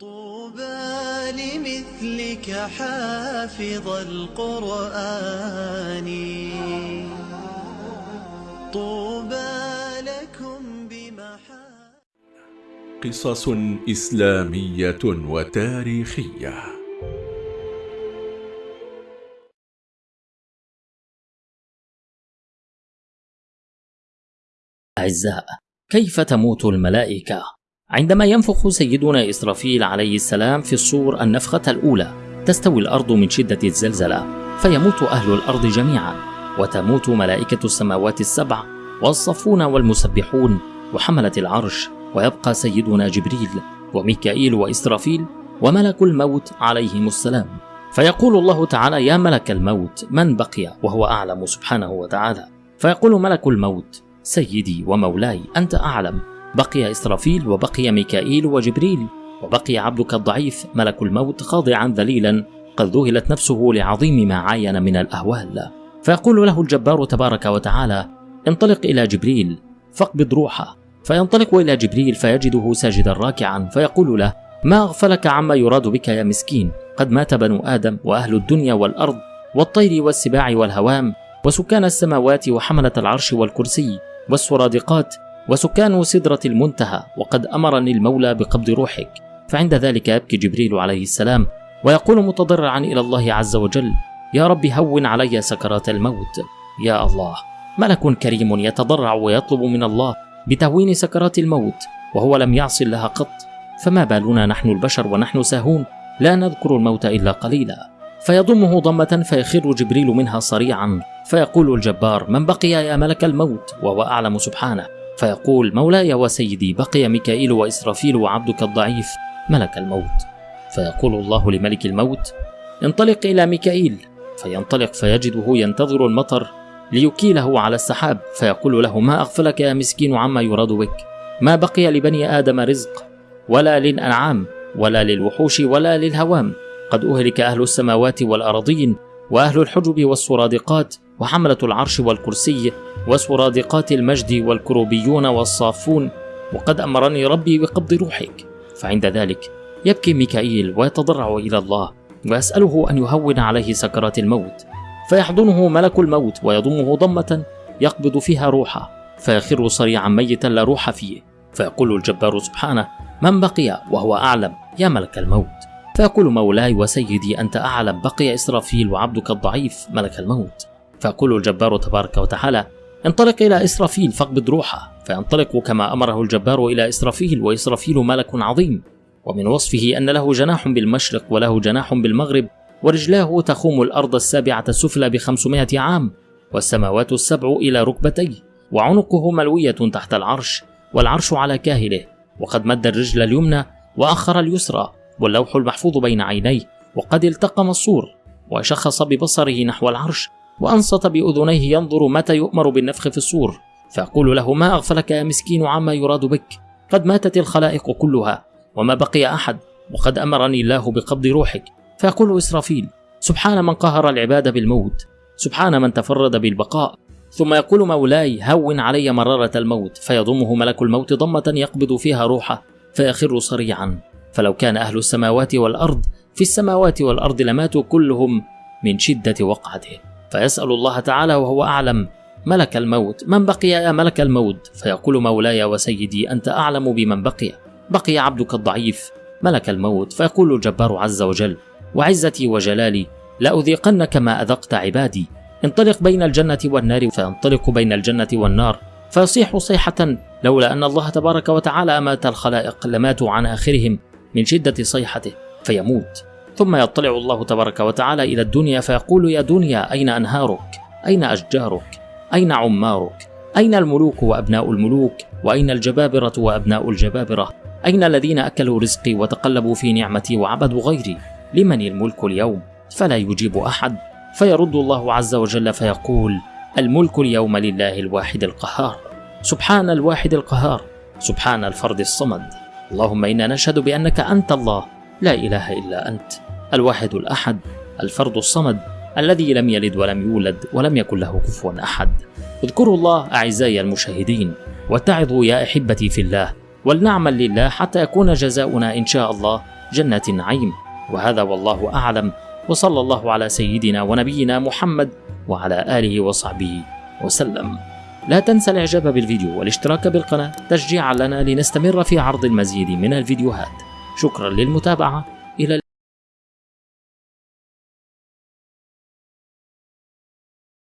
طوبى لمثلك حافظ القرآن طوبى لكم بمحا قصص إسلامية وتاريخية أعزاء كيف تموت الملائكة؟ عندما ينفخ سيدنا إسرافيل عليه السلام في الصور النفخة الأولى تستوي الأرض من شدة الزلزلة فيموت أهل الأرض جميعا وتموت ملائكة السماوات السبع والصفون والمسبحون وحملة العرش ويبقى سيدنا جبريل وميكائيل وإسرافيل وملك الموت عليهم السلام. فيقول الله تعالى يا ملك الموت من بقي؟ وهو أعلم سبحانه وتعالى. فيقول ملك الموت سيدي ومولاي أنت أعلم. بقي إسرافيل وبقي ميكائيل وجبريل وبقي عبدك الضعيف ملك الموت خاضعا ذليلا قد ذهلت نفسه لعظيم ما عاين من الأهوال. فيقول له الجبار تبارك وتعالى انطلق إلى جبريل فاقبض روحه. فينطلق إلى جبريل فيجده ساجدا راكعا فيقول له ما أغفلك عما يراد بك يا مسكين؟ قد مات بنو آدم وأهل الدنيا والأرض والطير والسباع والهوام وسكان السماوات وحملة العرش والكرسي والسرادقات وسكان سدرة المنتهى وقد أمرني المولى بقبض روحك. فعند ذلك يبكي جبريل عليه السلام ويقول متضرعا إلى الله عز وجل يا رب هون علي سكرات الموت. يا الله ملك كريم يتضرع ويطلب من الله بتهوين سكرات الموت وهو لم يعص الله قط. فما بالنا نحن البشر ونحن ساهون لا نذكر الموت إلا قليلا. فيضمه ضمة فيخر جبريل منها صريعا فيقول الجبار من بقي يا ملك الموت وهو أعلم سبحانه. فيقول مولاي وسيدي بقي ميكائيل وإسرافيل وعبدك الضعيف ملك الموت. فيقول الله لملك الموت انطلق إلى ميكائيل. فينطلق فيجده ينتظر المطر ليكيله على السحاب. فيقول له ما أغفلك يا مسكين عما يراد بك؟ ما بقي لبني آدم رزق ولا للأنعام ولا للوحوش ولا للهوام. قد أهلك أهل السماوات والأرضين وأهل الحجب والسرادقات وحملة العرش والكرسي. وسرادقات المجد والكروبيون والصافون وقد أمرني ربي بقبض روحك. فعند ذلك يبكي ميكائيل ويتضرع إلى الله ويسأله أن يهون عليه سكرات الموت. فيحضنه ملك الموت ويضمه ضمة يقبض فيها روحه. فيخر صريعا ميتا لا روح فيه. فيقول الجبار سبحانه من بقي وهو أعلم يا ملك الموت. فيقول مولاي وسيدي أنت أعلم بقي إسرافيل وعبدك الضعيف ملك الموت. فيقول الجبار تبارك وتعالى انطلق إلى إسرافيل فاقبض روحه فينطلق كما أمره الجبار إلى إسرافيل وإسرافيل ملك عظيم. ومن وصفه أن له جناح بالمشرق وله جناح بالمغرب ورجلاه تخوم الأرض السابعة السفلى بخمسمائة عام والسماوات السبع إلى ركبتيه وعنقه ملوية تحت العرش والعرش على كاهله. وقد مد الرجل اليمنى وأخر اليسرى واللوح المحفوظ بين عينيه وقد التقم الصور وشخص ببصره نحو العرش وأنصت بأذنيه ينظر متى يؤمر بالنفخ في الصور فيقول له ما أغفلك يا مسكين عما يراد بك؟ قد ماتت الخلائق كلها وما بقي أحد وقد أمرني الله بقبض روحك. فيقول إسرافيل سبحان من قهر العباد بالموت سبحان من تفرد بالبقاء. ثم يقول مولاي هون علي مرارة الموت فيضمه ملك الموت ضمة يقبض فيها روحه فيخر صريعا. فلو كان أهل السماوات والأرض في السماوات والأرض لماتوا كلهم من شدة وقعته. فيسأل الله تعالى وهو أعلم ملك الموت من بقي يا ملك الموت؟ فيقول مولاي وسيدي أنت أعلم بمن بقي. بقي عبدك الضعيف ملك الموت. فيقول الجبار عز وجل وعزتي وجلالي لأذيقنك ما أذقت عبادي. انطلق بين الجنة والنار فينطلق بين الجنة والنار. فيصيح صيحة لولا أن الله تبارك وتعالى أمات الخلائق لماتوا عن آخرهم من شدة صيحته فيموت. ثم يطلع الله تبارك وتعالى إلى الدنيا فيقول يا دنيا أين أنهارك؟ أين أشجارك؟ أين عمارك؟ أين الملوك وأبناء الملوك؟ وأين الجبابرة وأبناء الجبابرة؟ أين الذين أكلوا رزقي وتقلبوا في نعمتي وعبدوا غيري؟ لمن الملك اليوم؟ فلا يجيب أحد فيرد الله عز وجل فيقول الملك اليوم لله الواحد القهار سبحان الواحد القهار سبحان الفرد الصمد اللهم إنا نشهد بأنك أنت الله لا إله إلا أنت الواحد الأحد الفرد الصمد الذي لم يلد ولم يولد ولم يكن له كفوا أحد. اذكروا الله أعزائي المشاهدين واتعظوا يا أحبتي في الله ولنعمل لله حتى يكون جزاؤنا إن شاء الله جنات النعيم. وهذا والله أعلم وصلى الله على سيدنا ونبينا محمد وعلى آله وصحبه وسلم. لا تنسى الإعجاب بالفيديو والاشتراك بالقناة تشجيعا لنا لنستمر في عرض المزيد من الفيديوهات. شكرا للمتابعة. إلى